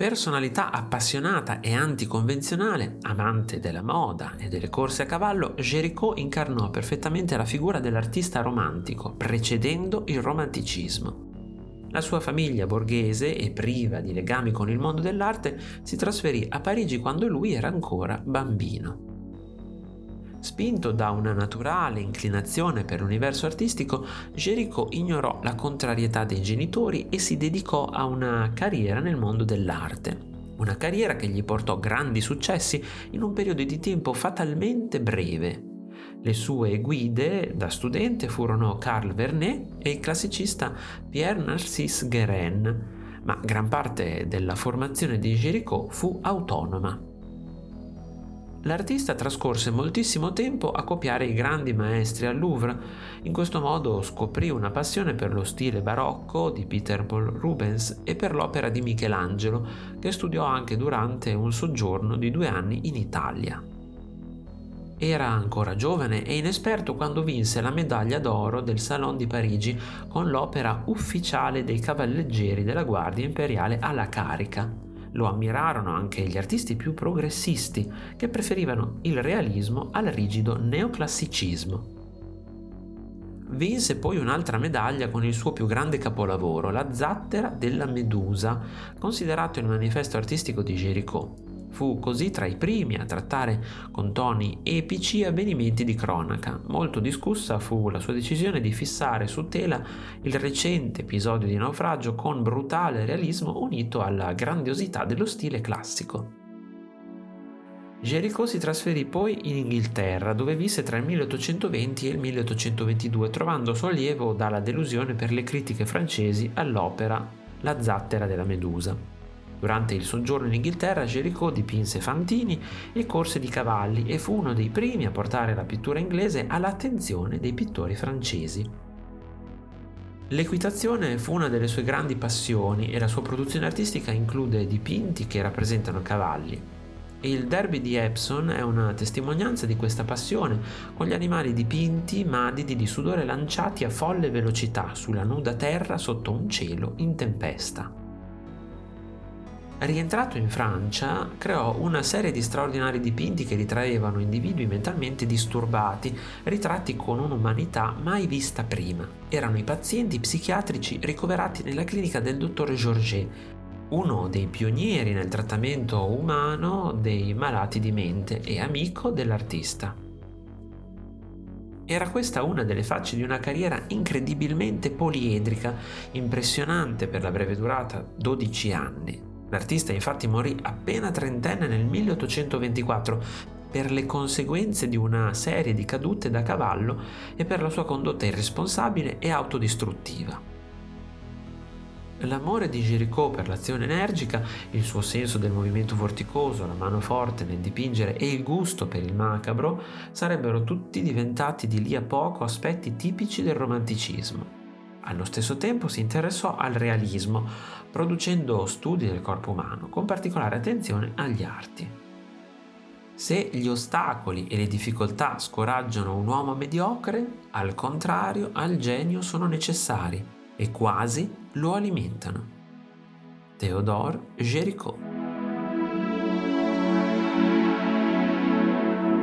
personalità appassionata e anticonvenzionale, amante della moda e delle corse a cavallo, Géricault incarnò perfettamente la figura dell'artista romantico, precedendo il romanticismo. La sua famiglia borghese e priva di legami con il mondo dell'arte si trasferì a Parigi quando lui era ancora bambino. Spinto da una naturale inclinazione per l'universo artistico, Géricault ignorò la contrarietà dei genitori e si dedicò a una carriera nel mondo dell'arte. Una carriera che gli portò grandi successi in un periodo di tempo fatalmente breve. Le sue guide da studente furono Carl Vernet e il classicista Pierre Narcisse Guérin, ma gran parte della formazione di Géricault fu autonoma. L'artista trascorse moltissimo tempo a copiare i grandi maestri al Louvre. In questo modo scoprì una passione per lo stile barocco di Peter Paul Rubens e per l'opera di Michelangelo, che studiò anche durante un soggiorno di due anni in Italia. Era ancora giovane e inesperto quando vinse la medaglia d'oro del Salon di Parigi con l'opera ufficiale dei cavalleggeri della Guardia Imperiale alla carica. Lo ammirarono anche gli artisti più progressisti, che preferivano il realismo al rigido neoclassicismo. Vinse poi un'altra medaglia con il suo più grande capolavoro, La zattera della Medusa, considerato il manifesto artistico di Géricault. Fu così tra i primi a trattare con toni epici avvenimenti di cronaca. Molto discussa fu la sua decisione di fissare su tela il recente episodio di naufragio con brutale realismo unito alla grandiosità dello stile classico. Géricault si trasferì poi in Inghilterra, dove visse tra il 1820 e il 1822, trovando sollievo dalla delusione per le critiche francesi all'opera La zattera della Medusa. Durante il soggiorno in Inghilterra Géricault dipinse fantini e corse di cavalli e fu uno dei primi a portare la pittura inglese all'attenzione dei pittori francesi. L'equitazione fu una delle sue grandi passioni e la sua produzione artistica include dipinti che rappresentano cavalli. Il derby di Epsom è una testimonianza di questa passione, con gli animali dipinti madidi di sudore lanciati a folle velocità sulla nuda terra sotto un cielo in tempesta. Rientrato in Francia, creò una serie di straordinari dipinti che ritraevano individui mentalmente disturbati, ritratti con un'umanità mai vista prima. Erano i pazienti psichiatrici ricoverati nella clinica del dottor Georget, uno dei pionieri nel trattamento umano dei malati di mente e amico dell'artista. Era questa una delle facce di una carriera incredibilmente poliedrica, impressionante per la breve durata, 12 anni. L'artista infatti morì appena trentenne nel 1824 per le conseguenze di una serie di cadute da cavallo e per la sua condotta irresponsabile e autodistruttiva. L'amore di Géricault per l'azione energica, il suo senso del movimento vorticoso, la mano forte nel dipingere e il gusto per il macabro sarebbero tutti diventati di lì a poco aspetti tipici del romanticismo. Allo stesso tempo si interessò al realismo, producendo studi del corpo umano, con particolare attenzione agli arti. Se gli ostacoli e le difficoltà scoraggiano un uomo mediocre, al contrario al genio sono necessari e quasi lo alimentano. Théodore Géricault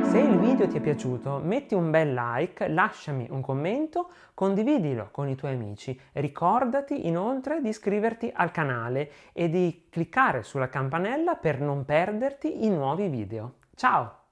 Se il video ti è piaciuto metti un bel like, lasciami un commento, condividilo con i tuoi amici. Ricordati inoltre di iscriverti al canale e di cliccare sulla campanella per non perderti i nuovi video. Ciao!